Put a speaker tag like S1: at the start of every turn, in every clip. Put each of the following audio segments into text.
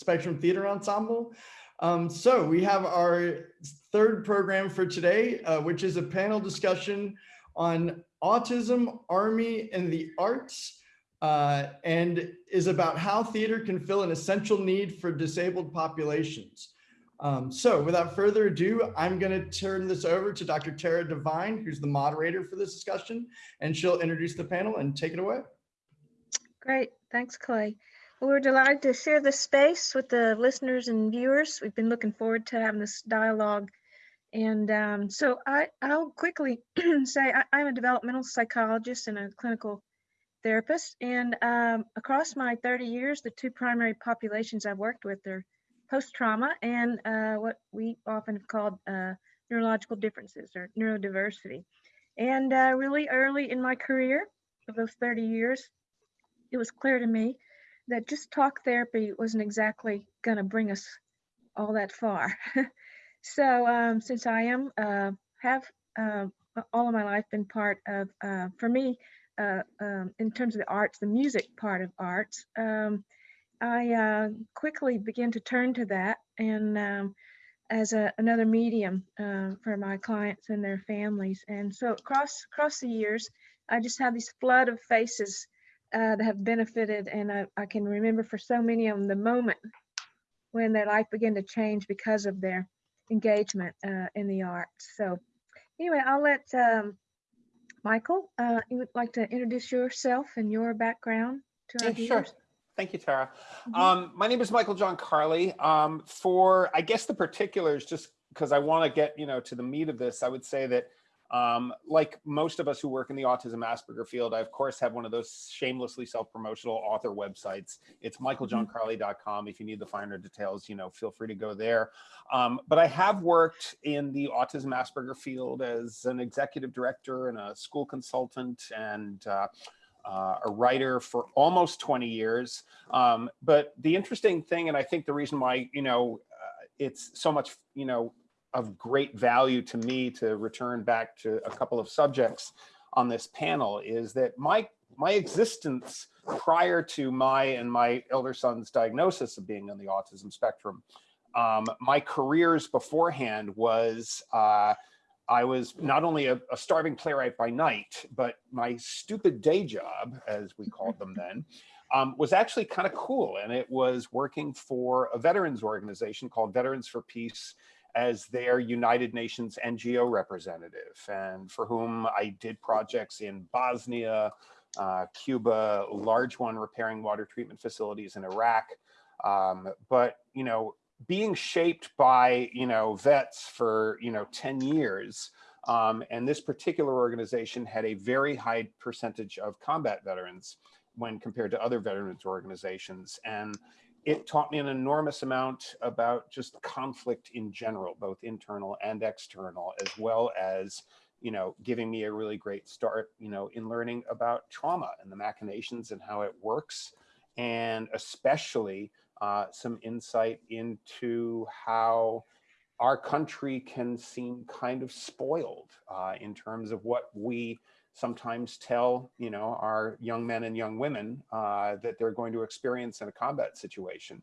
S1: Spectrum Theater Ensemble. Um, so we have our third program for today, uh, which is a panel discussion on autism, army, and the arts, uh, and is about how theater can fill an essential need for disabled populations. Um, so without further ado, I'm going to turn this over to Dr. Tara Devine, who's the moderator for this discussion, and she'll introduce the panel and take it away.
S2: Great, thanks, Clay. Well, we're delighted to share this space with the listeners and viewers. We've been looking forward to having this dialogue. And um, so I, I'll quickly say I, am a developmental psychologist and a clinical therapist. And um, across my 30 years, the two primary populations I've worked with are post-trauma and uh, what we often have called uh, neurological differences or neurodiversity. And uh, really early in my career, of those 30 years, it was clear to me that just talk therapy wasn't exactly going to bring us all that far. so um, since I am, uh, have uh, all of my life been part of, uh, for me, uh, um, in terms of the arts, the music part of arts, um, I uh, quickly began to turn to that and um, as a, another medium uh, for my clients and their families. And so across across the years, I just have this flood of faces uh, that have benefited, and I, I, can remember for so many of them the moment when their life began to change because of their engagement uh, in the arts. So anyway, I'll let um, Michael, uh, you would like to introduce yourself and your background to our
S3: yeah, viewers? Sure. Thank you, Tara. Mm -hmm. um, my name is Michael John Carley. Um, for, I guess the particulars, just because I want to get, you know, to the meat of this, I would say that um, like most of us who work in the autism Asperger field, I of course have one of those shamelessly self-promotional author websites. It's michaeljohncarley.com. If you need the finer details, you know, feel free to go there. Um, but I have worked in the autism Asperger field as an executive director and a school consultant and uh, uh, a writer for almost 20 years. Um, but the interesting thing, and I think the reason why, you know, uh, it's so much, you know, of great value to me to return back to a couple of subjects on this panel is that my my existence prior to my and my elder son's diagnosis of being on the autism spectrum, um, my careers beforehand was uh, I was not only a, a, starving playwright by night, but my stupid day job, as we called them then, um, was actually kind of cool. And it was working for a veterans organization called Veterans for Peace as their United Nations NGO representative and for whom I did projects in Bosnia, uh, Cuba, large one repairing water treatment facilities in Iraq. Um, but, you know, being shaped by, you know, vets for, you know, 10 years, um, and this particular organization had a very high percentage of combat veterans when compared to other veterans organizations. And it taught me an enormous amount about just conflict in general, both internal and external, as well as, you know, giving me a really great start, you know, in learning about trauma and the machinations and how it works, and especially uh, some insight into how our country can seem kind of spoiled uh, in terms of what we sometimes tell you know our young men and young women uh, that they're going to experience in a combat situation.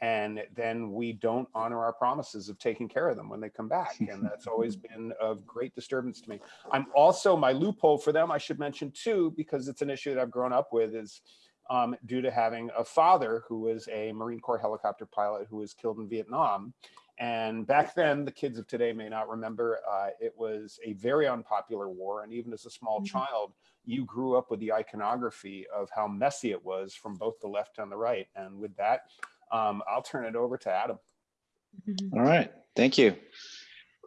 S3: And then we don't honor our promises of taking care of them when they come back. And that's always been of great disturbance to me. I'm also my loophole for them i should mention too because it's an issue that i've grown up with is um, due to having a father who was a marine corps helicopter pilot who was killed in vietnam and back then, the kids of today may not remember, uh, it was a very unpopular war. And even as a small mm -hmm. child, you grew up with the iconography of how messy it was from both the left and the right. And with that, um, I'll turn it over to Adam.
S4: Mm-hmm. All right, thank you.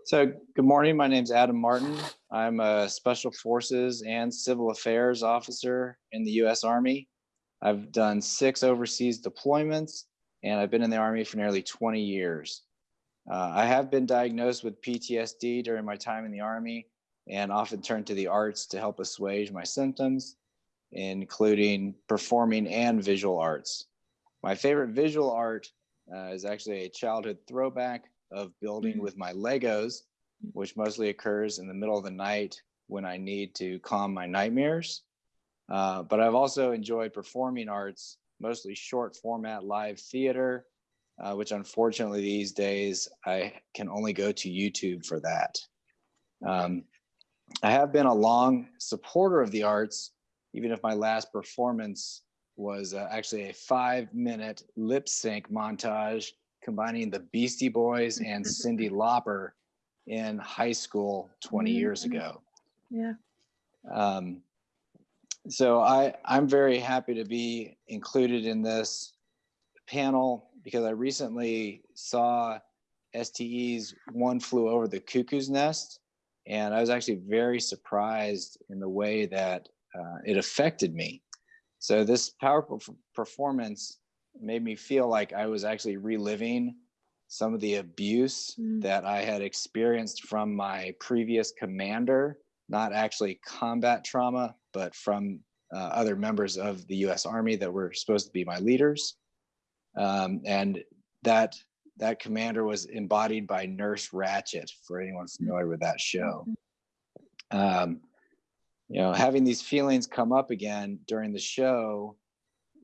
S4: So good morning, my name is Adam Martin. I'm a Special Forces and Civil Affairs officer in the US Army. I've done six overseas deployments and I've been in the Army for nearly 20 years. Uh, I have been diagnosed with PTSD during my time in the Army and often turn to the arts to help assuage my symptoms, including performing and visual arts. My favorite visual art uh, is actually a childhood throwback of building mm -hmm. with my Legos, which mostly occurs in the middle of the night when I need to calm my nightmares. Uh, but I've also enjoyed performing arts, mostly short format live theater, uh, which unfortunately these days I can only go to YouTube for that. Um, I have been a long supporter of the arts, even if my last performance was uh, actually a five minute lip sync montage combining the Beastie Boys and Cyndi Lauper in high school 20 years
S2: Mhm.
S4: ago.
S2: Yeah.
S4: Um, so I, I'm very happy to be included in this panel because I recently saw STE's One Flew Over the Cuckoo's Nest, and I was actually very surprised in the way that uh, it affected me. So this powerful performance made me feel like I was actually reliving some of the abuse
S2: Mm.
S4: that I had experienced from my previous commander, not actually combat trauma, but from uh, other members of the U.S. Army that were supposed to be my leaders. Um, and that that commander was embodied by Nurse Ratched, for anyone familiar with that show. Um, you know, having these feelings come up again during the show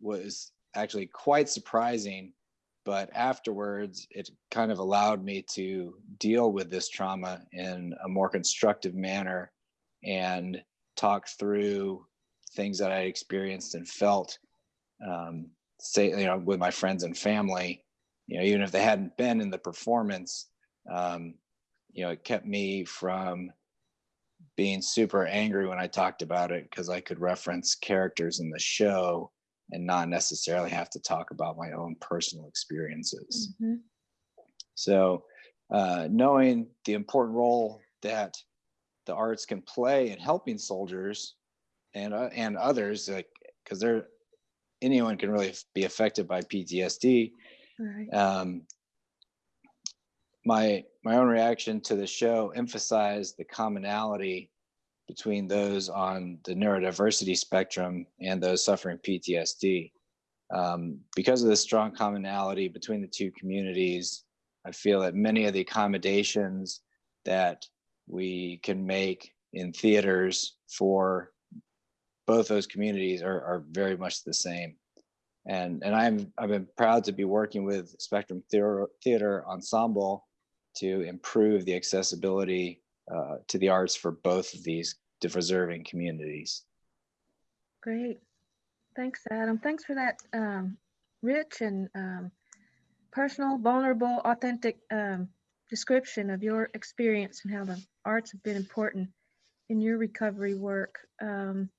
S4: was actually quite surprising. But afterwards, it kind of allowed me to deal with this trauma in a more constructive manner and talk through things that I experienced and felt, um, say, you know, with my friends and family, you know, even if they hadn't been in the performance, um, you know, it kept me from being super angry when I talked about it because I could reference characters in the show and not necessarily have to talk about my own personal experiences.
S2: Mhm.
S4: So, uh, knowing the important role that the arts can play in helping soldiers and uh, and others, like because they're anyone can really be affected by PTSD.
S2: Right.
S4: Um, my my own reaction to the show emphasized the commonality between those on the neurodiversity spectrum and those suffering PTSD. Um, because of the strong commonality between the two communities, I feel that many of the accommodations that we can make in theaters for both those communities are, are very much the same. And, and I'm, I've been proud to be working with Spectrum Theater, Theater Ensemble to improve the accessibility uh, to the arts for both of these deserving communities.
S2: Great. Thanks, Adam. Thanks for that um, rich and um, personal, vulnerable, authentic um, description of your experience and how the arts have been important in your recovery work. Um,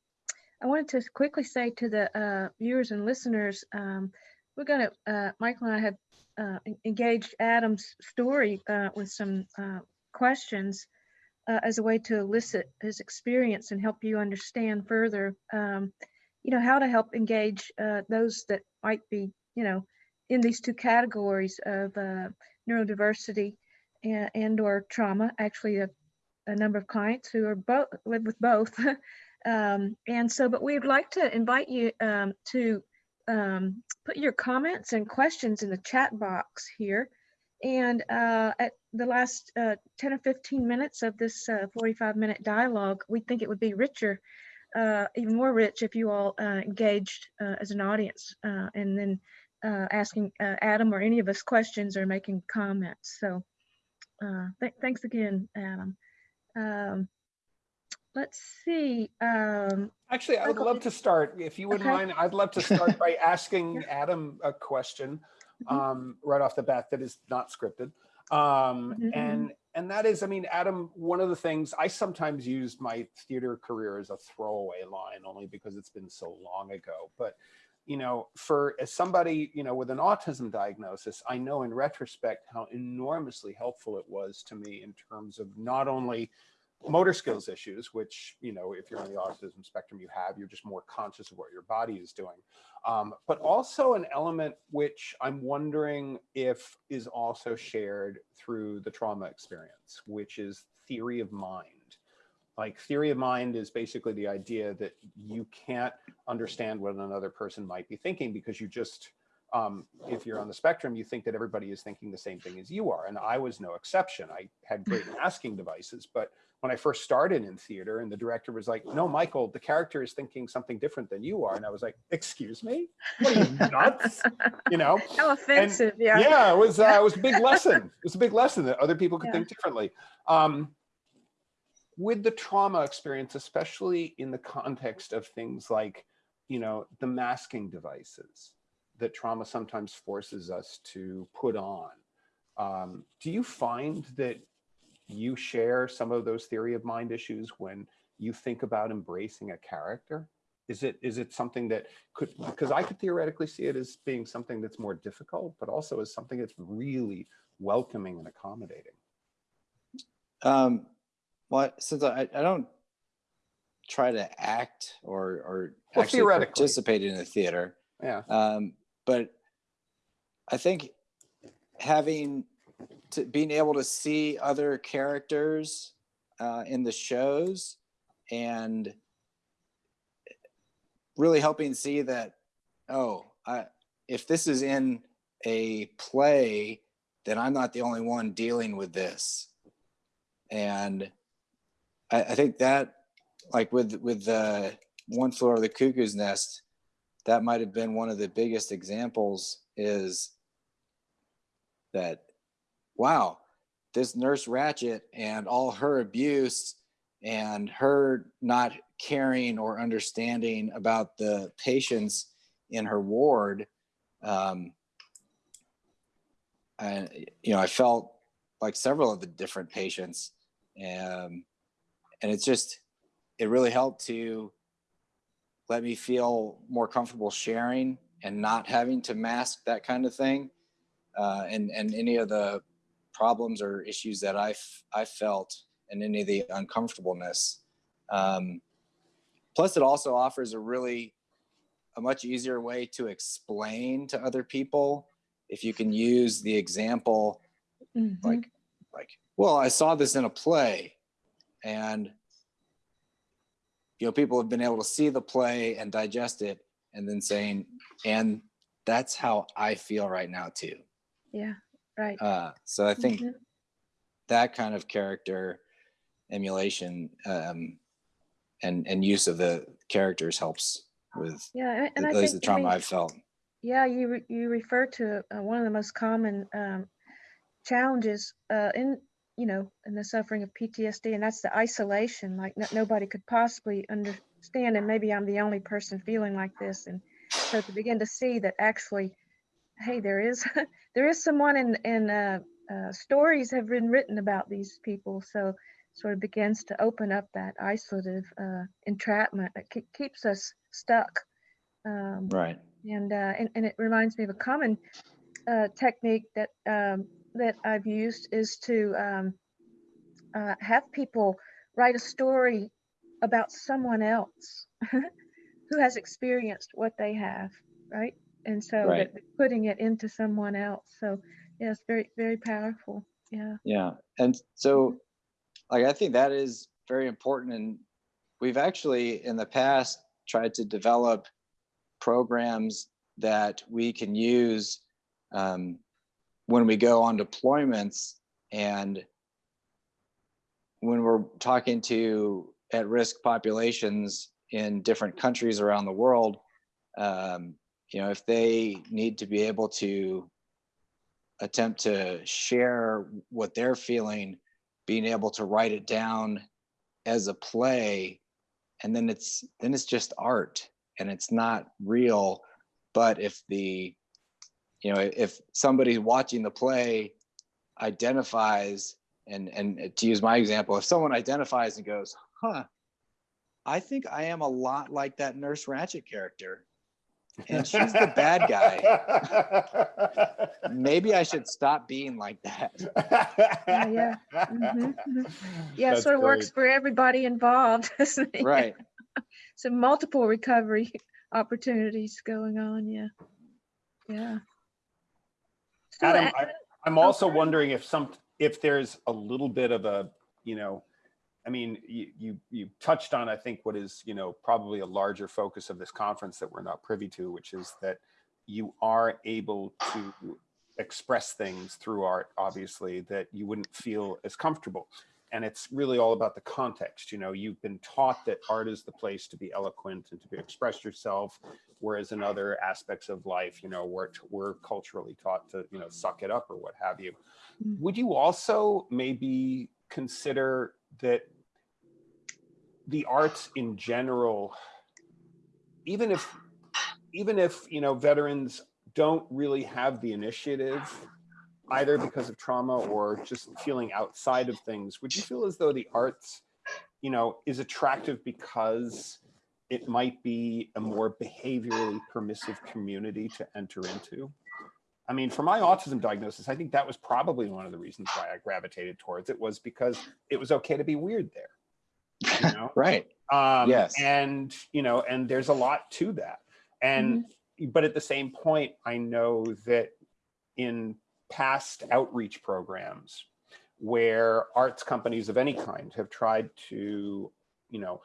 S2: I wanted to quickly say to the uh, viewers and listeners, um, we're going to, uh, Michael and I have uh, engaged Adam's story uh, with some uh, questions uh, as a way to elicit his experience and help you understand further, um, you know, how to help engage those that might be, you know, in these two categories of neurodiversity and, and or trauma. Actually, a, a number of clients who are both live with both. um, and so, but we'd like to invite you um, to um, put your comments and questions in the chat box here. And uh, at the last uh, 10 or 15 minutes of this uh, 45 minute dialogue, we think it would be richer, uh, even more rich if you all uh, engaged uh, as an audience uh, and then uh, asking uh, Adam or any of us questions or making comments. So uh, th thanks again, Adam. Let's see. Um,
S3: Actually, I would love to start, if you wouldn't
S2: Okay.
S3: mind, I'd love to start by asking Adam a question
S2: Mhm.
S3: um, right off the bat that is not scripted. Um,
S2: Mhm,
S3: and and that is, I mean, Adam, one of the things I sometimes use my theater career as a throwaway line only because it's been so long ago. But you know, for as somebody, you know, with an autism diagnosis, I know in retrospect how enormously helpful it was to me in terms of not only motor skills issues, which, you know, if you're on the autism spectrum, you have, you're just more conscious of what your body is doing. Um, but also an element which I'm wondering if is also shared through the trauma experience, which is theory of mind. Like theory of mind is basically the idea that you can't understand what another person might be thinking because you just um, if you're on the spectrum, you think that everybody is thinking the same thing as you are. And I was no exception. I had great masking devices, but when I first started in theater and the director was like, no, Michael, the character is thinking something different than you are. And I was like, excuse me, what are you nuts? You know?
S2: How offensive, yeah.
S3: Yeah, it was, uh, it was a big lesson. It was a big lesson that other people could
S2: Yeah.
S3: think differently. Um, with the trauma experience, especially in the context of things like, you know, the masking devices that trauma sometimes forces us to put on. Um, do you find that you share some of those theory of mind issues when you think about embracing a character? Is it is it something that could because I could theoretically see it as being something that's more difficult, but also as something that's really welcoming and accommodating.
S4: Um, well, since I, I don't try to act or, or
S3: Well,
S4: actually participate in the theater,
S3: Yeah.
S4: um, but I think having to being able to see other characters uh, in the shows and really helping see that oh I, if this is in a play then i'm not the only one dealing with this. And i, I think that like with with the one flew over the cuckoo's nest that might have been one of the biggest examples is that wow this nurse ratched and all her abuse and her not caring or understanding about the patients in her ward um, and you know i felt like several of the different patients um, and it's just it really helped to let me feel more comfortable sharing and not having to mask that kind of thing uh, and and any of the problems or issues that I I felt and any of the uncomfortableness. Um, plus, it also offers a really a much easier way to explain to other people if you can use the example
S2: Mhm.
S4: like like well i saw this in a play and you know people have been able to see the play and digest it and then saying and that's how i feel right now too
S2: yeah, right.
S4: uh, so i think
S2: Mhm.
S4: that kind of character emulation um, and and use of the characters helps with
S2: Yeah, and- and I
S4: least
S2: think,
S4: the
S2: I
S4: trauma
S2: mean,
S4: i've felt
S2: Yeah, you re- you refer to uh, one of the most common um, challenges uh, in you know in the suffering of PTSD, and that's the isolation. Like no, nobody could possibly understand, and maybe I'm the only person feeling like this. And so to begin to see that actually, hey, there is there is someone, and and uh, uh, stories have been written about these people. So sort of begins to open up that isolative uh, entrapment that ke- keeps us stuck. Um,
S4: right
S2: and uh, and, and it reminds me of a common uh, technique that um, that I've used is to um, uh, have people write a story about someone else who has experienced what they have, right? And so
S4: Right.
S2: putting it into someone else. So yeah, very very powerful. Yeah.
S4: Yeah. And so, like, I think that is very important. And we've actually, in the past, tried to develop programs that we can use um, when we go on deployments and when we're talking to at risk populations in different countries around the world. Um, you know, if they need to be able to attempt to share what they're feeling, being able to write it down as a play, and then it's then it's just art and it's not real. But if the you know if somebody watching the play identifies and and to use my example, if someone identifies and goes, "Huh, I think I am a lot like that Nurse Ratched character," and she's the bad guy. maybe I should stop being like that.
S2: Yeah, yeah. Mhm, mhm. Yeah, it
S3: That's
S2: sort of works for everybody involved. doesn't it?
S4: Right.
S2: So multiple recovery opportunities going on. Yeah. Yeah. So,
S3: Adam,
S2: a-
S3: I, I'm also
S2: sorry.
S3: wondering if some, if there's a little bit of a, you know, I mean, you, you, you touched on, I think, what is, you know, probably a larger focus of this conference that we're not privy to, which is that you are able to express things through art, obviously, that you wouldn't feel as comfortable. And it's really all about the context. You know, you've been taught that art is the place to be eloquent and to be express yourself, whereas in other aspects of life, you know, we're, we're culturally taught to, you know, suck it up or what have you.
S2: Mm.
S3: Would you also maybe consider that the arts in general, even if, even if, you know, veterans don't really have the initiative, either because of trauma or just feeling outside of things, would you feel as though the arts, you know, is attractive because it might be a more behaviorally permissive community to enter into? I mean, for my autism diagnosis, I think that was probably one of the reasons why I gravitated towards it was because it was okay to be weird there. You know?
S4: Right.
S3: Um,
S4: Yes.
S3: And, you know, and there's a lot to that. And, but at the same point, I know that in past outreach programs where arts companies of any kind have tried to, you know,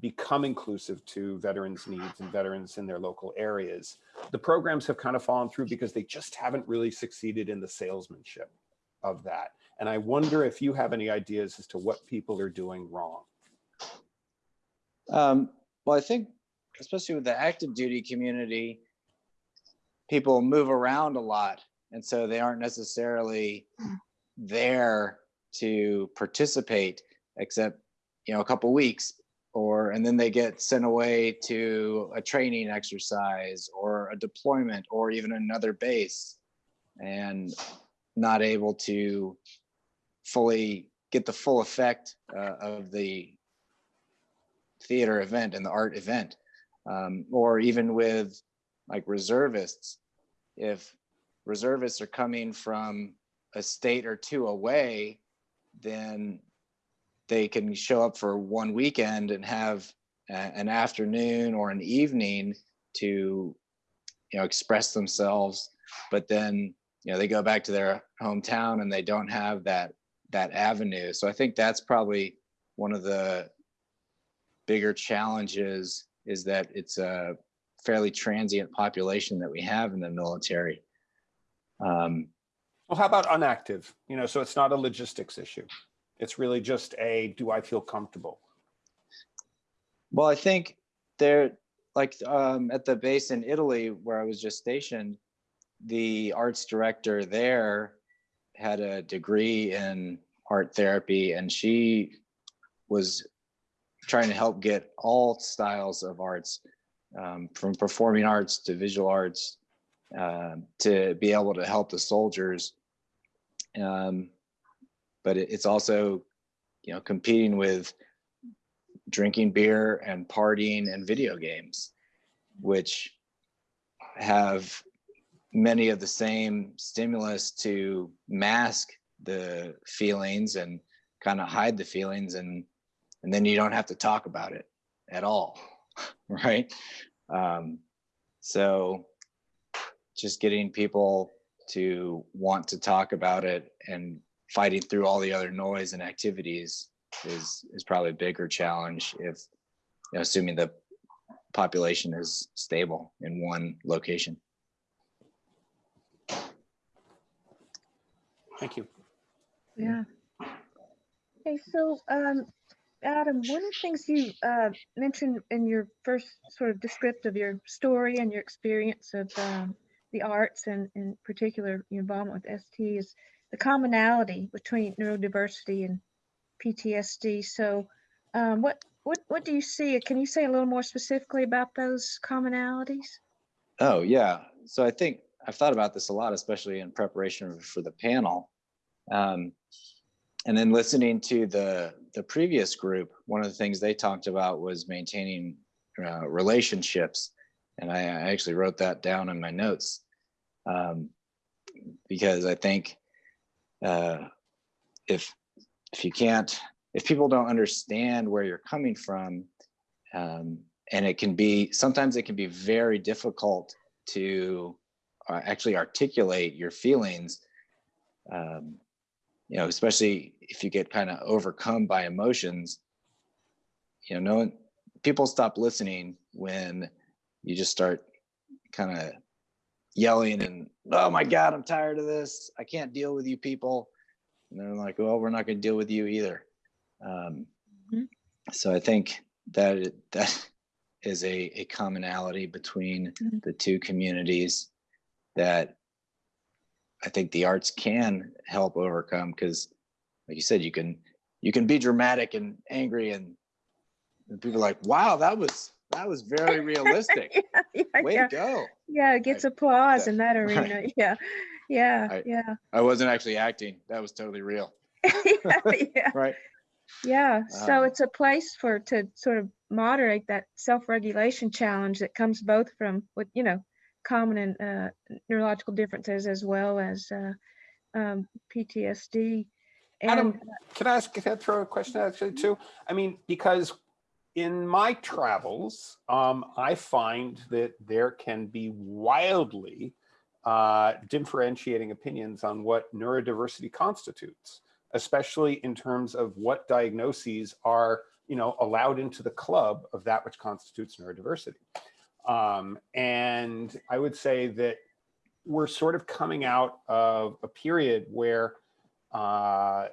S3: become inclusive to veterans' needs and veterans in their local areas, the programs have kind of fallen through because they just haven't really succeeded in the salesmanship of that. And I wonder if you have any ideas as to what people are doing wrong.
S4: Um, well, I think especially with the active duty community, people move around a lot. And so they aren't necessarily there to participate except, you know, a couple weeks or, and then they get sent away to a training exercise or a deployment or even another base and not able to fully get the full effect uh, of the theater event and the art event. Um, or even with like reservists if reservists are coming from a state or two away then they can show up for one weekend and have a- an afternoon or an evening to you know express themselves but then you know they go back to their hometown and they don't have that that avenue so i think that's probably one of the bigger challenges is that it's a fairly transient population that we have in the military. Um,
S3: Well, how about unactive? You know, so it's not a logistics issue. It's really just a, do I feel comfortable?
S4: well, I think there, like um, at the base in Italy where I was just stationed, the arts director there had a degree in art therapy and she was trying to help get all styles of arts um, from performing arts to visual arts um, to be able to help the soldiers um, but it, it's also you know competing with drinking beer and partying and video games which have many of the same stimulus to mask the feelings and kind of hide the feelings and and then you don't have to talk about it at all right? Um, so just getting people to want to talk about it and fighting through all the other noise and activities is is probably a bigger challenge if you know, assuming the population is stable in one location
S3: Thank you.
S2: Yeah. Okay, so um, Adam, one of the things you uh, mentioned in your first sort of descriptive of your story and your experience of um, the arts and in particular your involvement with ST is the commonality between neurodiversity and PTSD. So um, what what what do you see? Can you say a little more specifically about those commonalities?
S4: Oh yeah. So I think I've thought about this a lot, especially in preparation for the panel. Um, and then listening to the the previous group, one of the things they talked about was maintaining uh, relationships, and I, I actually wrote that down in my notes um, because I think uh, if if you can't if people don't understand where you're coming from um, and it can be sometimes it can be very difficult to uh, actually articulate your feelings um, you know especially if you get kind of overcome by emotions you know no one people stop listening when you just start kind of yelling and oh my god i'm tired of this i can't deal with you people and they're like well we're not going to deal with you either um,
S2: Mhm.
S4: so i think that that is a, a commonality between
S2: Mhm.
S4: the two communities that i think the arts can help overcome because like you said you can you can be dramatic and angry and, and people are like wow that was that was very realistic
S2: yeah, yeah,
S4: way
S2: yeah.
S4: to go
S2: Yeah, it gets
S4: I-
S2: applause
S4: that-
S2: in that
S4: right.
S2: arena. Yeah, yeah,
S4: I-
S2: yeah,
S4: I wasn't actually acting. That was totally real.
S2: yeah, yeah,
S4: Right.
S2: yeah. So
S4: Um,
S2: it's a place for to sort of moderate that self-regulation challenge that comes both from what you know, common and uh, neurological differences as well as uh, um, PTSD. And
S3: Adam, can I ask, can I throw a question actually too? I mean, because in my travels, um, I find that there can be wildly uh, differentiating opinions on what neurodiversity constitutes, especially in terms of what diagnoses are, you know, allowed into the club of that which constitutes neurodiversity. Um, and I would say that we're sort of coming out of a period where uh,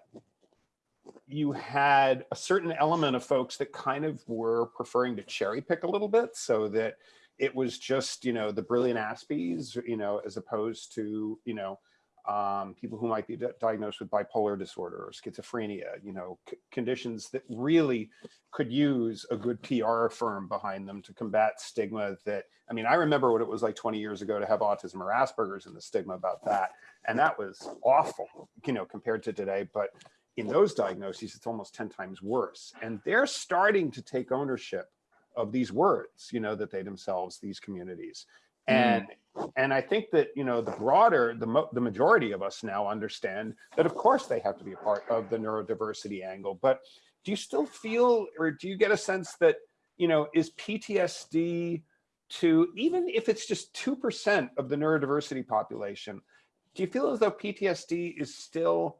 S3: you had a certain element of folks that kind of were preferring to cherry pick a little bit so that it was just, you know, the brilliant Aspies, you know, as opposed to, you know, um, people who might be diagnosed with bipolar disorder or schizophrenia, you know, conditions that really could use a good PR firm behind them to combat stigma that, I mean, I remember what it was like 20 years ago to have autism or Asperger's and the stigma about that. And that was awful, you know, compared to today. But in those diagnoses, it's almost 10 times worse. And they're starting to take ownership of these words, you know, that they themselves, these communities. Hmm. And and I think that, you know, the broader, the, mo- the majority of us now understand that of course they have to be a part of the neurodiversity angle. But do you still feel, or do you get a sense that, you know, is PTSD to, even if it's just 2% of the neurodiversity population, do you feel as though PTSD is still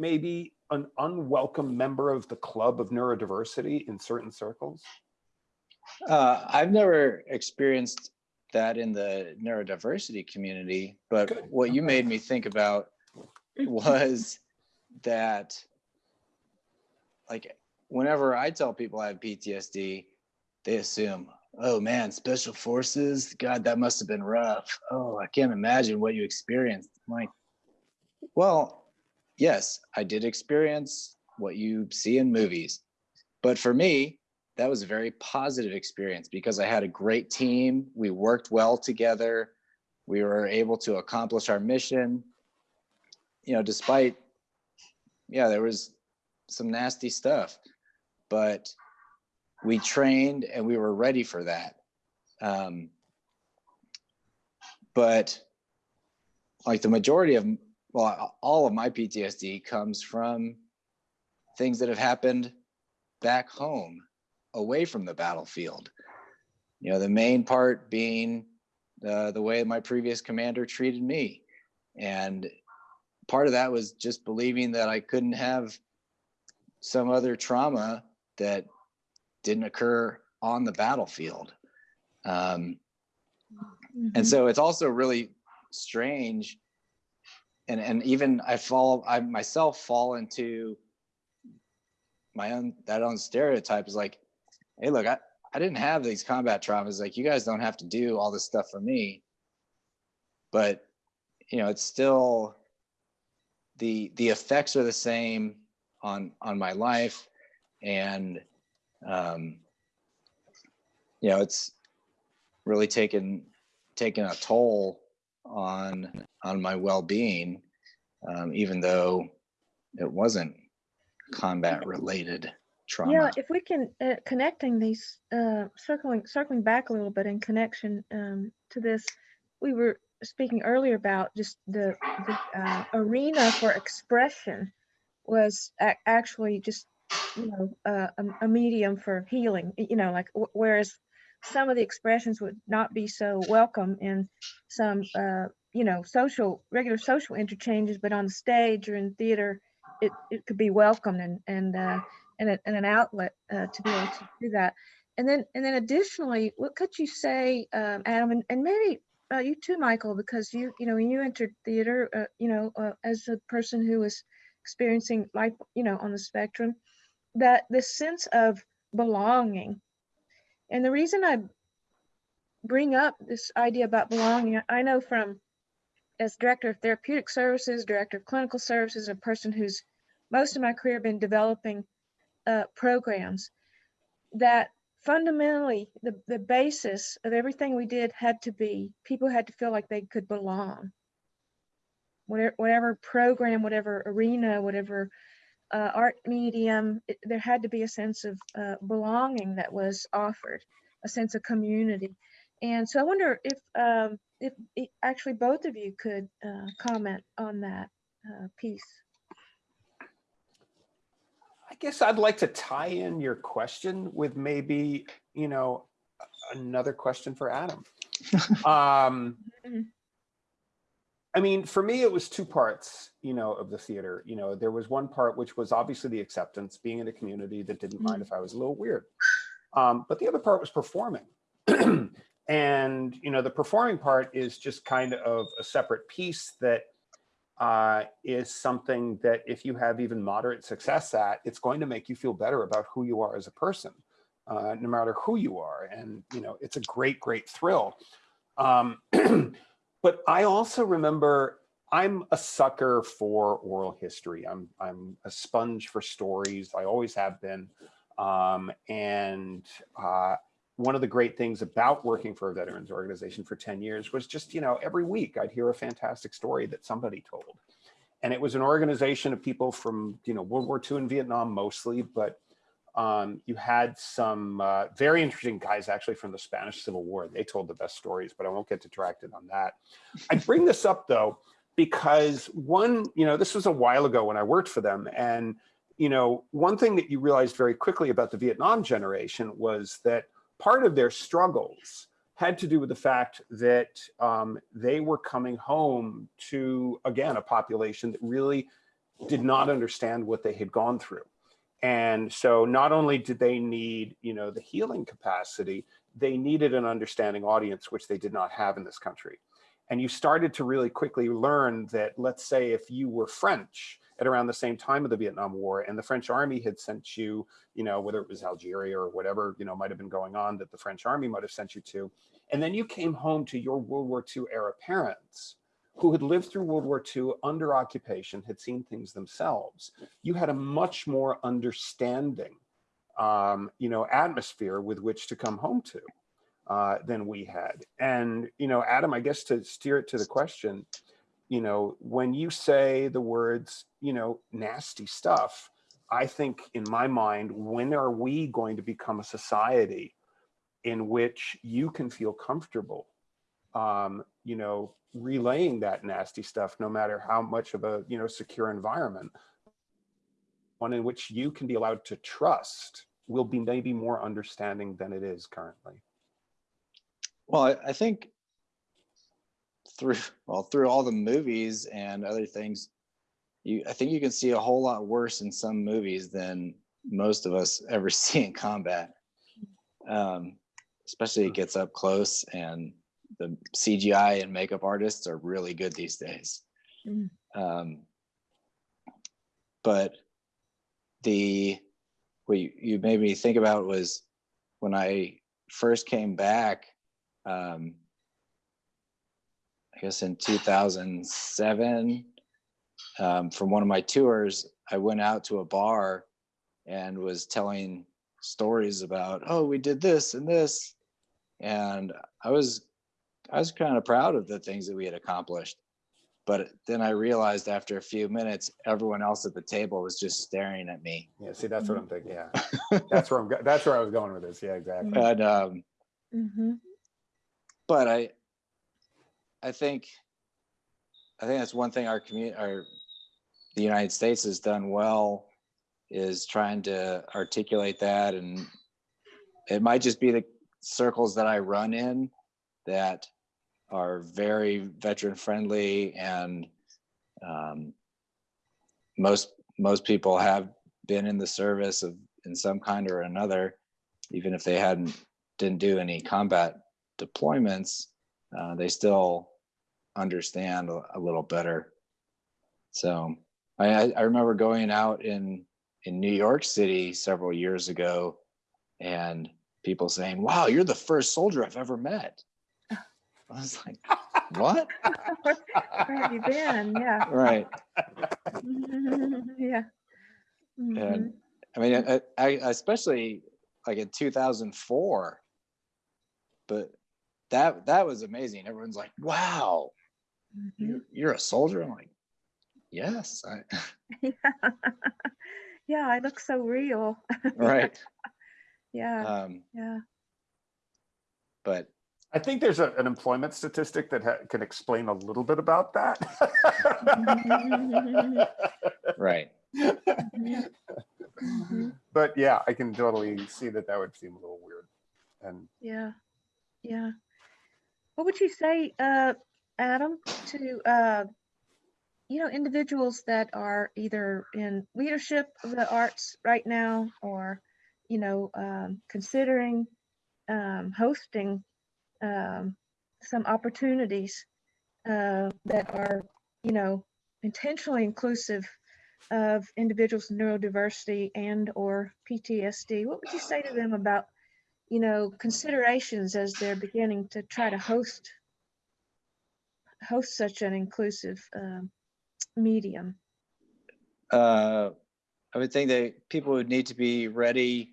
S3: maybe an unwelcome member of the club of neurodiversity in certain circles?
S4: Uh, I've never experienced that in the neurodiversity community, but
S3: Good.
S4: what you made me think about was that, like, whenever I tell people I have PTSD, they assume, oh man, special forces, God, that must have been rough. Oh, I can't imagine what you experienced. I'm like, well, yes, I did experience what you see in movies. But for me, that was a very positive experience because I had a great team. We worked well together. We were able to accomplish our mission. You know, despite, yeah, there was some nasty stuff, but we trained and we were ready for that. Um, but like the majority of, well, all of my PTSD comes from things that have happened back home away from the battlefield. You know, the main part being uh, the way my previous commander treated me. And part of that was just believing that I couldn't have some other trauma that didn't occur on the battlefield. Um,
S2: Mhm.
S4: and so it's also really strange and and even i fall i myself fall into my own that own stereotype is like hey look i i didn't have these combat traumas. Like you guys don't have to do all this stuff for me. But you know it's still the the effects are the same on on my life. And um you know it's really taken taken a toll on on my well-being um, even though it wasn't combat related trauma
S2: Yeah, if we can uh, connecting these, uh, circling circling back a little bit in connection um, to this, we were speaking earlier about just the, the uh, arena for expression was ac actually just you know uh, a, a medium for healing. You know, like whereas some of the expressions would not be so welcome in some uh, you know social regular social interchanges, but on the stage or in theater, it, it could be welcomed and and uh, and, a, and an outlet uh, to be able to do that. And then, and then additionally, what could you say, um, Adam, and, and maybe uh, you too, Michael, because you, you know, when you entered theater, uh, you know, uh, as a person who was experiencing life, you know, on the spectrum, that this sense of belonging. And the reason I bring up this idea about belonging, I know from as director of therapeutic services, director of clinical services, a person who's most of my career been developing uh, programs that fundamentally the, the basis of everything we did had to be people had to feel like they could belong. Whatever, whatever program whatever arena whatever uh, art medium it, there had to be a sense of uh, belonging that was offered a sense of community and so i wonder if um, if, if actually both of you could uh, comment on that uh, piece
S3: I guess I'd like to tie in your question with maybe, you know, another question for Adam. um,
S2: Mhm.
S3: I mean, for me, it was two parts, you know, of the theater. You know, there was one part which was obviously the acceptance, being in a community that didn't mind if I was a little weird. Um, but the other part was performing. and, you know, the performing part is just kind of a separate piece that uh, is something that if you have even moderate success at, it's going to make you feel better about who you are as a person, uh, no matter who you are. And, you know, it's a great, great thrill. Um, but I also remember I'm a sucker for oral history. I'm, I'm a sponge for stories. I always have been. Um, and uh, one of the great things about working for a veterans organization for 10 years was just, you know, every week I'd hear a fantastic story that somebody told. And it was an organization of people from, you know, World War II and Vietnam mostly, but um, you had some uh, very interesting guys actually from the Spanish Civil War. They told the best stories, but I won't get detracted on that. I bring this up though, because one, you know, this was a while ago when I worked for them. And, you know, one thing that you realized very quickly about the Vietnam generation was that part of their struggles had to do with the fact that um, they were coming home to, again, a population that really did not understand what they had gone through. And so not only did they need, you know, the healing capacity, they needed an understanding audience, which they did not have in this country. And you started to really quickly learn that, let's say, if you were French at around the same time of the Vietnam War and the French army had sent you, you know, whether it was Algeria or whatever, you know, might have been going on that the French army might have sent you to. And then you came home to your World War II era parents who had lived through World War II under occupation, had seen things themselves. You had a much more understanding, um, you know, atmosphere with which to come home to uh, than we had. And, you know, Adam, I guess to steer it to the question, you know, when you say the words, you know, nasty stuff, I think in my mind, when are we going to become a society in which you can feel comfortable, um, you know, relaying that nasty stuff, no matter how much of a, you know, secure environment, one in which you can be allowed to trust will be maybe more understanding than it is currently.
S4: Well, I, I think through well through all the movies and other things, you I think you can see a whole lot worse in some movies than most of us ever see in combat. Um, especially it gets up close and the CGI and makeup artists are really good these days.
S2: Mm.
S4: Um, but the what you, you made me think about was when I first came back, um, I guess in 2007, um, from one of my tours, I went out to a bar and was telling stories about, oh, we did this and this. And I was, I was kind of proud of the things that we had accomplished. But then I realized after a few minutes, everyone else at the table was just staring at me.
S3: Yeah, see, that's what I'm thinking. Yeah, that's where I'm. go- That's where I was going with this. Yeah, exactly.
S4: And um,
S2: hmm
S4: but I, I think, I think that's one thing our community, our, the United States has done well, is trying to articulate that, and it might just be the circles that I run in that are very veteran friendly and um, most most people have been in the service of in some kind or another even if they hadn't didn't do any combat deployments uh, they still understand a, a little better. So I, I I remember going out in, in New York City several years ago and people saying, wow, you're the first soldier I've ever met. I was like, what?
S2: Where have you been? Yeah.
S4: Right.
S2: Yeah. Mhm.
S4: And I mean, I, I especially like in 2004, but that, that was amazing. Everyone's like, wow,
S2: Mhm.
S4: you're, you're a soldier. I'm like, yes, I,
S2: Yeah, I look so real.
S4: right.
S2: Yeah,
S4: Um,
S2: yeah.
S4: but
S3: I think there's a, an employment statistic that ha- can explain a little bit about that.
S4: right.
S2: Mhm. Mhm.
S3: but yeah, I can totally see that that would seem a little weird. And
S2: Yeah, yeah. What would you say, uh, Adam, to, uh, you know, individuals that are either in leadership of the arts right now or, you know, um, considering um, hosting um, some opportunities uh, that are, you know, intentionally inclusive of individuals with neurodiversity and or PTSD? What would you say to them about you know, considerations as they're beginning to try to host host such an inclusive um, medium.
S4: Uh, I would think that people would need to be ready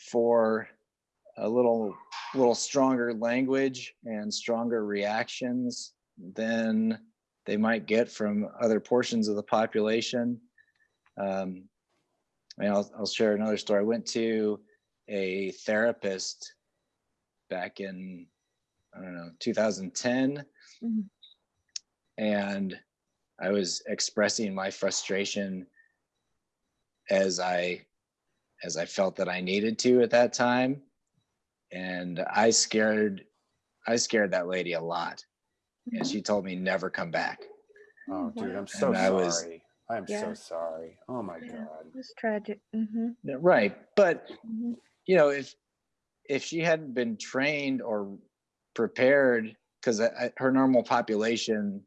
S4: for a little, little stronger language and stronger reactions than they might get from other portions of the population. Um, I mean, I'll, I'll share another story. I went to a therapist back in, I don't know, 2010.
S2: Mhm.
S4: And I was expressing my frustration as I as I felt that I needed to at that time. And I scared I scared that lady a lot. And she told me never come back.
S3: oh, dude, I'm so
S4: And I was-
S3: sorry. I'm
S2: Yeah.
S3: so sorry. Oh my
S2: Yeah.
S3: God.
S2: It's tragic. hmm
S4: Right. But
S2: hmm
S4: you know, if if she hadn't been trained or prepared, because her normal population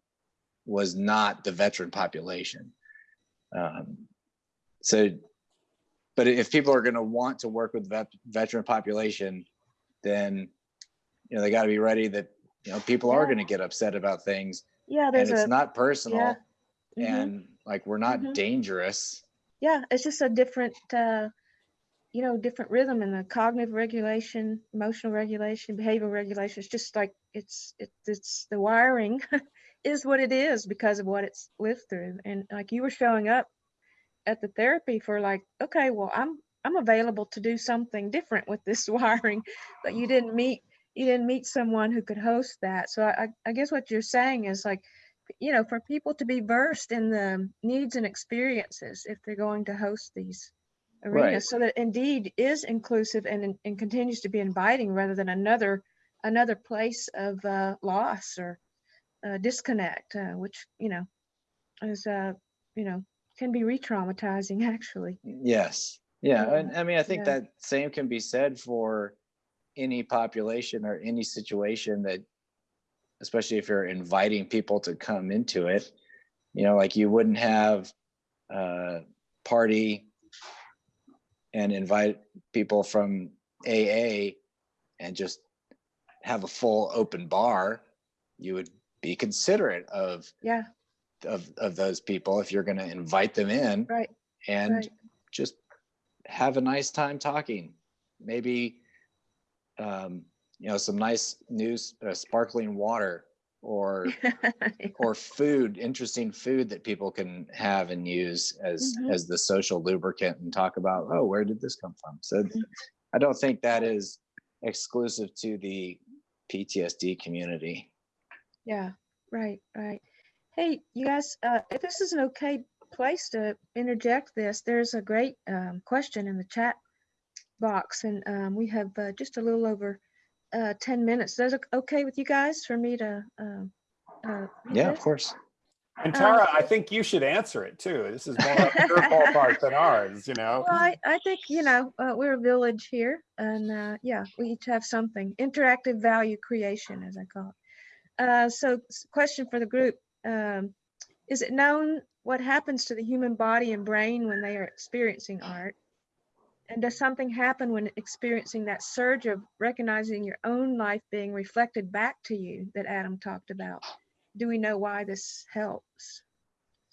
S4: was not the veteran population. Um, so, but if people are going to want to work with vet, veteran population, then you know they got to be ready that you know people are going to get upset about things,
S2: Yeah, there's and
S4: it's
S2: a
S4: not personal,
S2: mhm.
S4: and like we're not
S2: Mhm.
S4: dangerous.
S2: yeah, it's just a different, uh, you know, different rhythm and the cognitive regulation, emotional regulation, behavioral regulation. It's just like it's it's it's the wiring is what it is because of what it's lived through. And like you were showing up at the therapy for like, okay, well, I'm I'm available to do something different with this wiring, but you didn't meet you didn't meet someone who could host that. So I, I- guess what you're saying is like, you know, for people to be versed in the needs and experiences if they're going to host these arenas,
S4: Right.
S2: so that indeed is inclusive and and continues to be inviting rather than another another place of uh, loss or uh, disconnect, uh, which you know is uh, you know can be re-traumatizing actually.
S4: Yes. Yeah.
S2: Yeah,
S4: And I mean, I think
S2: yeah.
S4: that same can be said for any population or any situation that, especially if you're inviting people to come into it, you know, like you wouldn't have a party and invite people from AA and just have a full open bar. You would be considerate of
S2: Yeah,
S4: of of those people if you're going to invite them in
S2: right,
S4: and
S2: right.
S4: just have a nice time talking. Maybe, um, you know, some nice news, uh, sparkling water or, or food, interesting food that people can have and use as,
S2: Mhm.
S4: as the social lubricant and talk about, oh, where did this come from? So I don't think that is exclusive to the PTSD community.
S2: Yeah, right, right. Hey, you guys, uh, if this is an okay place to interject this, there's a great um, question in the chat box, and um, we have uh, just a little over uh, 10 minutes. Is it okay with you guys for me to? um, uh, read
S4: Yeah, of course.
S3: And Tara, I think you should answer it too. This is more of your ballpark than ours, you know?
S2: Well, I, I think, you know, uh, we're a village here and, uh, yeah, we each have something. Interactive value creation, as I call it. Uh, so question for the group. Um, is it known what happens to the human body and brain when they are experiencing art? And does something happen when experiencing that surge of recognizing your own life being reflected back to you that Adam talked about? Do we know why this helps?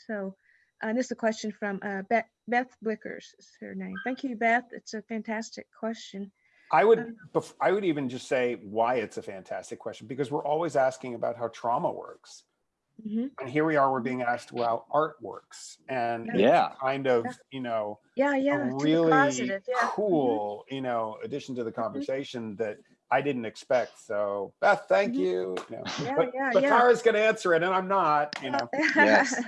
S2: So, uh, this is a question from uh, Beth, Beth Blickers is her name. Thank you, Beth. It's a fantastic question.
S3: I would,
S2: Um,
S3: I would even just say why it's a fantastic question, because we're always asking about how trauma works.
S2: Mhm.
S3: And here we are, we're being asked about art works. And it's
S4: Yeah.
S3: kind of,
S2: Yeah.
S3: you know,
S2: Yeah, yeah. to the
S3: really
S2: positive, yeah. Mhm.
S3: cool, you know, addition to the conversation that I didn't expect. So Beth, thank
S2: Mhm.
S3: you. you know.
S2: Yeah,
S3: But,
S2: yeah,
S3: but
S2: yeah.
S3: Tara's gonna answer it and I'm not, you know.
S4: Yes.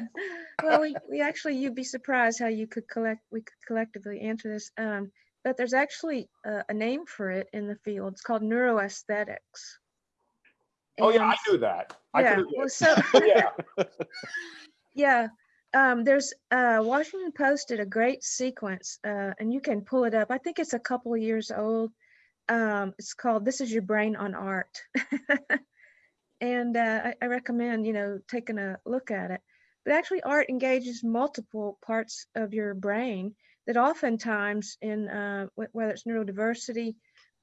S2: well, we, we actually, you'd be surprised how you could collect, we could collectively answer this. Um, but there's actually a, a name for it in the field. It's called neuroaesthetics.
S3: Oh yeah, I knew that. I
S2: Yeah, well, so,
S3: yeah.
S2: Yeah, um, there's uh, Washington Post did a great sequence, uh, and you can pull it up. I think it's a couple of years old. Um, it's called "This Is Your Brain on Art," and uh, I, I recommend you know taking a look at it. But actually, art engages multiple parts of your brain that oftentimes, in uh, whether it's neurodiversity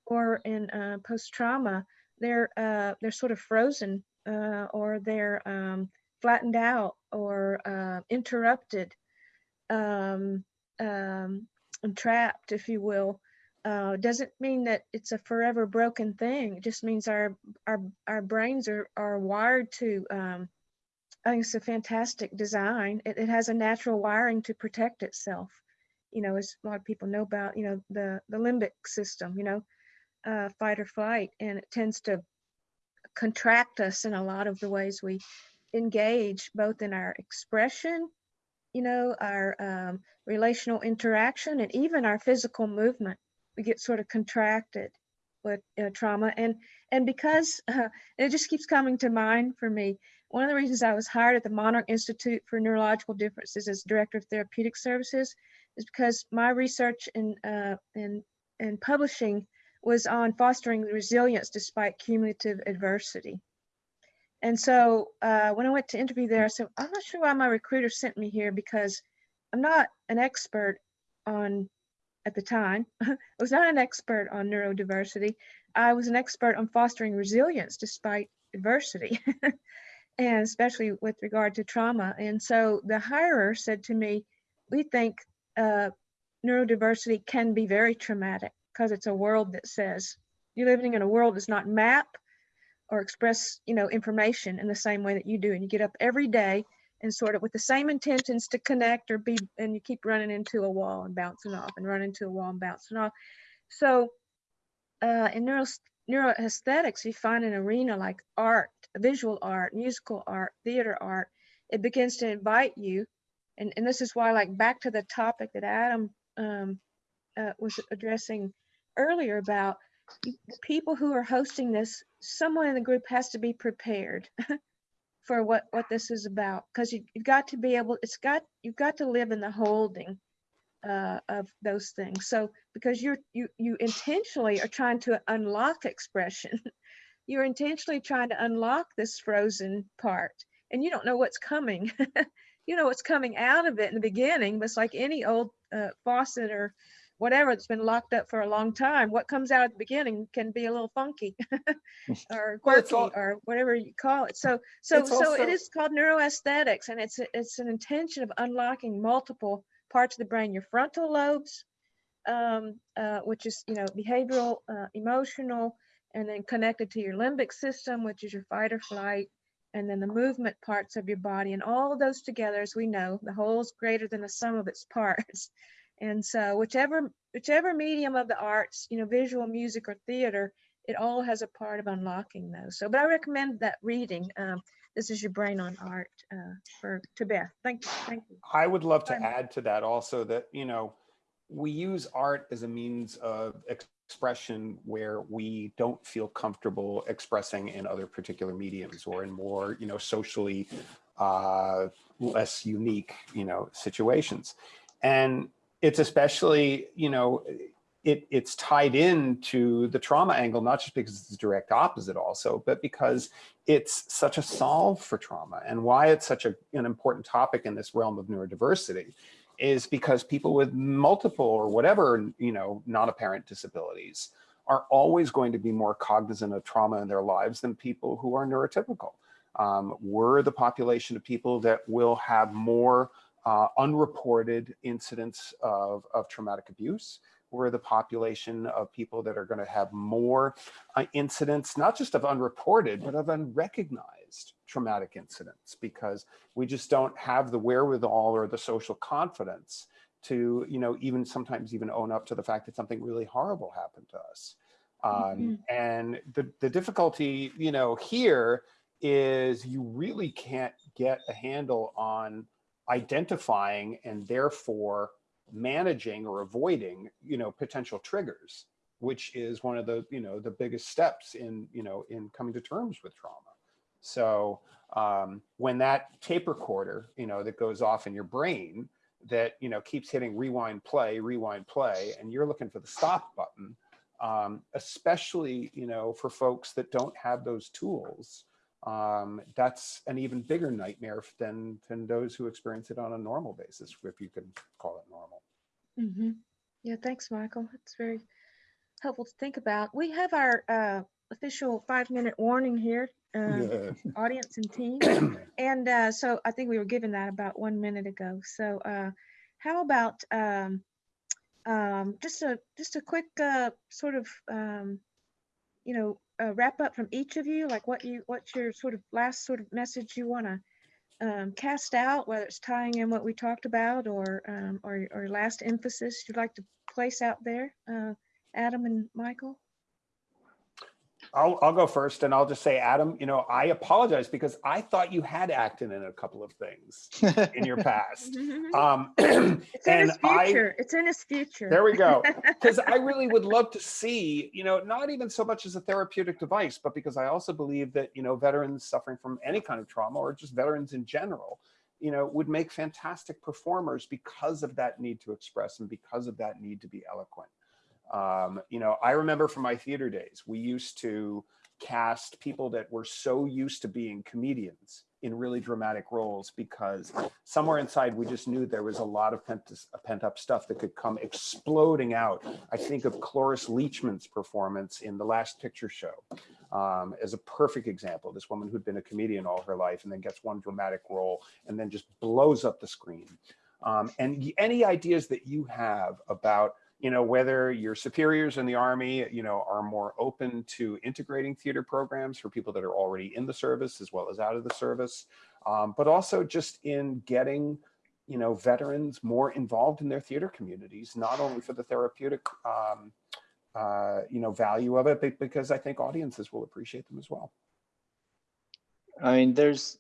S2: or in uh, post-trauma, they're uh, they're sort of frozen uh, or they're um, flattened out or uh, interrupted, um, um, trapped, if you will, uh, doesn't mean that it's a forever broken thing. It just means our our our brains are are wired to. Um, I think it's a fantastic design. It, it has a natural wiring to protect itself. You know, as a lot of people know about, you know, the the limbic system. You know, uh, fight or flight, and it tends to contract us in a lot of the ways we engage both in our expression, you know, our um, relational interaction, and even our physical movement. We get sort of contracted with uh, trauma, and and because uh, it just keeps coming to mind for me. One of the reasons I was hired at the Monarch Institute for Neurological Differences as Director of Therapeutic Services is because my research in uh, in in publishing was on fostering resilience despite cumulative adversity. And so uh, when I went to interview there, I said, I'm not sure why my recruiter sent me here because I'm not an expert on, at the time, I was not an expert on neurodiversity. I was an expert on fostering resilience despite adversity, and especially with regard to trauma. And so the hirer said to me, we think uh, neurodiversity can be very traumatic because it's a world that says you're living in a world that's not map or express you know information in the same way that you do. And you get up every day and sort of with the same intentions to connect or be and you keep running into a wall and bouncing off and running into a wall and bouncing off. So uh, in neuro neuroaesthetics you find an arena like art visual art musical art theater art. It begins to invite you. And, and this is why like back to the topic that adam um, uh, was addressing earlier about people who are hosting this, someone in the group has to be prepared for what what this is about because you, you've got to be able. It's got you've got to live in the holding uh, of those things. So because you're you you intentionally are trying to unlock expression, you're intentionally trying to unlock this frozen part, and you don't know what's coming. you know what's coming out of it in the beginning, but it's like any old uh, faucet or whatever that's been locked up for a long time, what comes out at the beginning can be a little funky or
S3: Well,
S2: quirky
S3: all-
S2: or whatever you call it. So, so,
S3: It's
S2: so
S3: also-
S2: it is called neuroaesthetics, and it's it's an intention of unlocking multiple parts of the brain, your frontal lobes, um, uh, which is you know behavioral, uh, emotional, and then connected to your limbic system, which is your fight or flight, and then the movement parts of your body, and all of those together, as we know, the whole is greater than the sum of its parts. And so whichever whichever medium of the arts, you know, visual, music, or theater, it all has a part of unlocking those. So, but I recommend that reading. Um, this is your brain on art uh, for to Beth. Thank you. Thank you.
S3: I would love to add to that also that, you know, we use art as a means of expression where we don't feel comfortable expressing in other particular mediums or in more, you know, socially uh, less unique, you know, situations. And it's especially, you know, it, it's tied in to the trauma angle, not just because it's the direct opposite also, but because it's such a solve for trauma and why it's such a, an important topic in this realm of neurodiversity is because people with multiple or whatever, you know, non-apparent disabilities are always going to be more cognizant of trauma in their lives than people who are neurotypical. Um, we're the population of people that will have more uh, unreported incidents of, of traumatic abuse. We're the population of people that are going to have more uh, incidents, not just of unreported, but of unrecognized traumatic incidents, because we just don't have the wherewithal or the social confidence to, you know, even sometimes even own up to the fact that something really horrible happened to us. Um,
S2: Mhm.
S3: And the, the difficulty, you know, here is you really can't get a handle on identifying and therefore managing or avoiding, you know, potential triggers, which is one of the, you know, the biggest steps in, you know, in coming to terms with trauma. So um, when that tape recorder, you know, that goes off in your brain that, you know, keeps hitting rewind play, rewind play, and you're looking for the stop button, um, especially, you know, for folks that don't have those tools, um, that's an even bigger nightmare than, than those who experience it on a normal basis, if you can call it normal.
S2: Mhm. Yeah, thanks, Michael. It's very helpful to think about. We have our uh, official five-minute warning here, uh, audience and team. And uh, so I think we were given that about one minute ago. So uh, how about um, um, just a just a quick uh, sort of um, you know uh, wrap up from each of you, like what you what's your sort of last sort of message you want to um, cast out, whether it's tying in what we talked about or um, or, or last emphasis you'd like to place out there, uh, Adam and Michael.
S3: I'll, I'll go first and I'll just say, Adam, you know, I apologize because I thought you had acted in a couple of things in your past. Um,
S2: It's in
S3: and
S2: his
S3: I,
S2: future. It's in his future.
S3: there we go. Because I really would love to see, you know, not even so much as a therapeutic device, but because I also believe that, you know, veterans suffering from any kind of trauma or just veterans in general, you know, would make fantastic performers because of that need to express and because of that need to be eloquent. Um, you know, I remember from my theater days, we used to cast people that were so used to being comedians in really dramatic roles because somewhere inside we just knew there was a lot of pent, pent up stuff that could come exploding out. I think of Cloris Leachman's performance in The Last Picture Show um, as a perfect example. This woman who'd been a comedian all her life and then gets one dramatic role and then just blows up the screen. Um, and any ideas that you have about you know, whether your superiors in the Army, you know, are more open to integrating theater programs for people that are already in the service as well as out of the service, um, but also just in getting, you know, veterans more involved in their theater communities, not only for the therapeutic, um, uh, you know, value of it, but because I think audiences will appreciate them as well.
S4: I mean, there's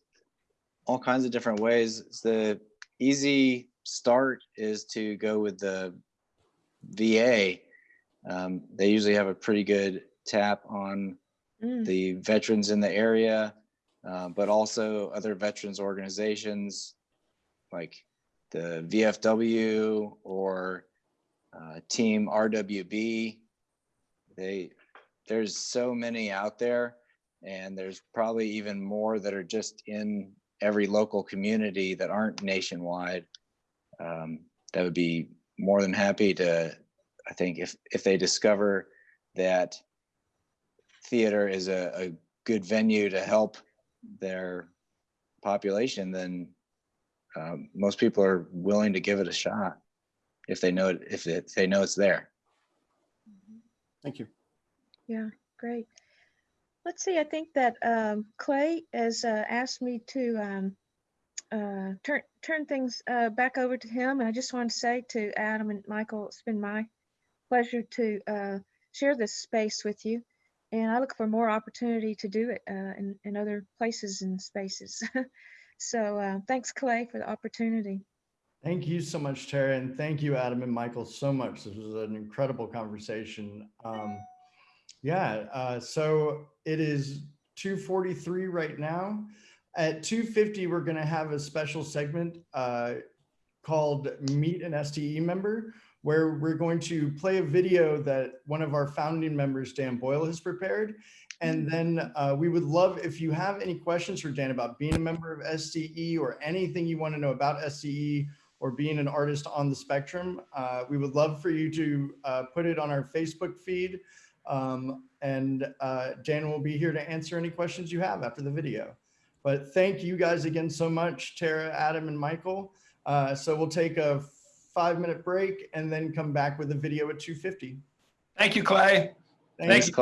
S4: all kinds of different ways. The easy start is to go with the VA. Um, they usually have a pretty good tap on
S2: Mm,
S4: the veterans in the area, uh, but also other veterans organizations like the VFW or uh, Team RWB. They there's so many out there, and there's probably even more that are just in every local community that aren't nationwide. Um, that would be more than happy to. I think if if they discover that theater is a, a good venue to help their population, then um, most people are willing to give it a shot if they know it, if, it, if they know it's there.
S3: Thank you.
S2: Yeah, great. Let's see, I think that um, Clay has uh, asked me to um, uh, turn turn things uh, back over to him. And I just want to say to Adam and Michael, it's been my pleasure to uh, share this space with you. And I look for more opportunity to do it uh, in, in other places and spaces. so uh, thanks, Clay, for the opportunity.
S1: Thank you so much, Tara, and thank you, Adam and Michael, so much. This was an incredible conversation. Um, yeah, so it is 2:43 right now. At 250, we're going to have a special segment uh, called Meet an STE Member, where we're going to play a video that one of our founding members, Dan Boyle, has prepared. And then uh, we would love if you have any questions for Dan about being a member of STE or anything you want to know about STE or being an artist on the spectrum, uh, we would love for you to uh, put it on our Facebook feed. Um, and uh, Dan will be here to answer any questions you have after the video. But thank you guys again so much, Tara, Adam, and Michael. Uh, so we'll take a five minute break and then come back with a video at 250.
S5: Thank you, Clay.
S1: Thank
S4: Thanks,
S1: you.
S4: Clay.